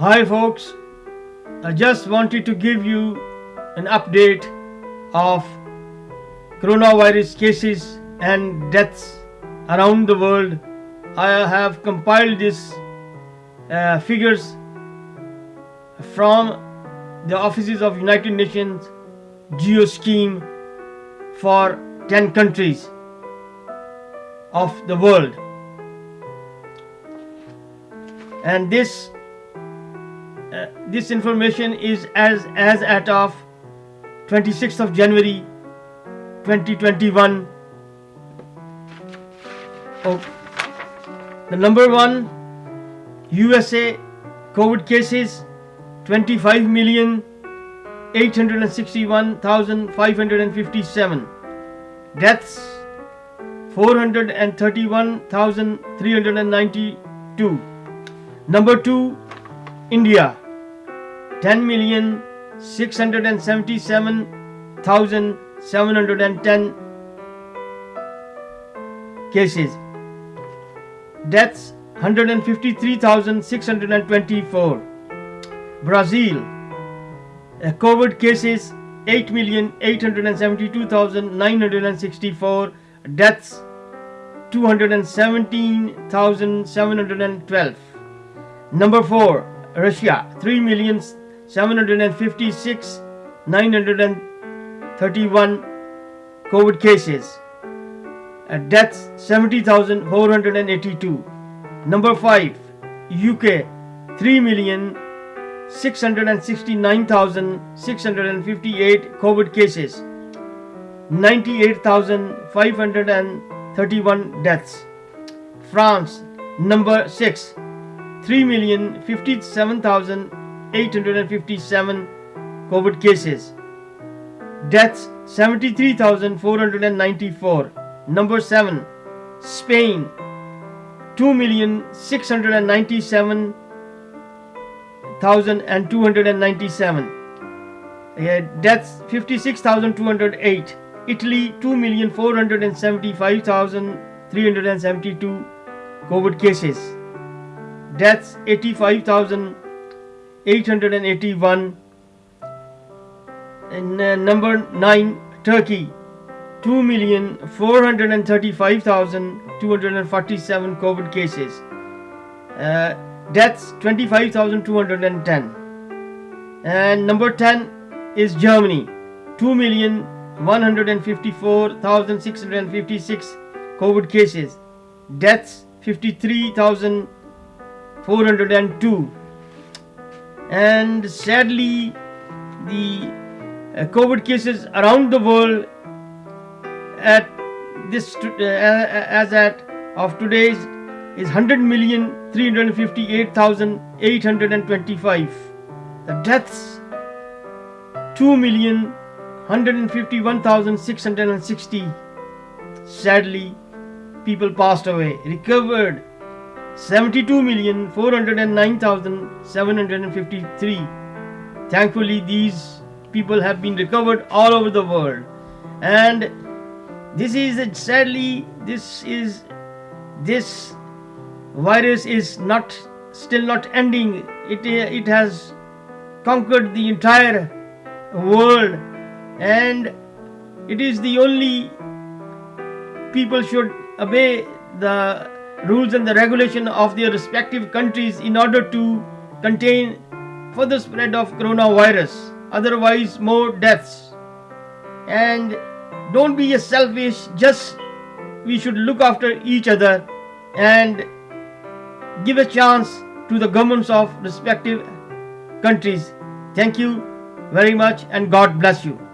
Hi folks, I just wanted to give you an update of coronavirus cases and deaths around the world. I have compiled these uh, figures from the offices of United Nations Geo Scheme for 10 countries of the world and this uh, this information is as as at of 26th of January 2021 oh, the number one USA COVID cases 25 million 861,557 deaths 431,392 number 2 India 10,677,710 cases. Deaths 153,624 Brazil COVID cases 8,872,964 deaths 217,712 number 4 Russia 3,756,931 COVID cases. Uh, deaths 70,482 number 5 UK 3 million 669,658 COVID cases, 98,531 deaths. France, number 6, 3,057,857 COVID cases, deaths 73,494. Number 7, Spain, 2,697,000 1297 uh, deaths 56208 italy 2,475,372 covid cases deaths 85,881 and uh, number 9 turkey 2,435,247 covid cases. Uh, deaths 25,210 and number 10 is Germany 2,154,656 COVID cases. Deaths 53,402 and sadly the uh, COVID cases around the world at this uh, as at of today's is 100 million 358,825. The deaths 2 million 151,660. Sadly, people passed away. Recovered 72 million 409,753. Thankfully, these people have been recovered all over the world. And this is a, sadly, this is this virus is not still not ending it it has conquered the entire world and it is the only people should obey the rules and the regulation of their respective countries in order to contain further spread of coronavirus otherwise more deaths and don't be selfish just we should look after each other and give a chance to the governments of respective countries. Thank you very much and God bless you.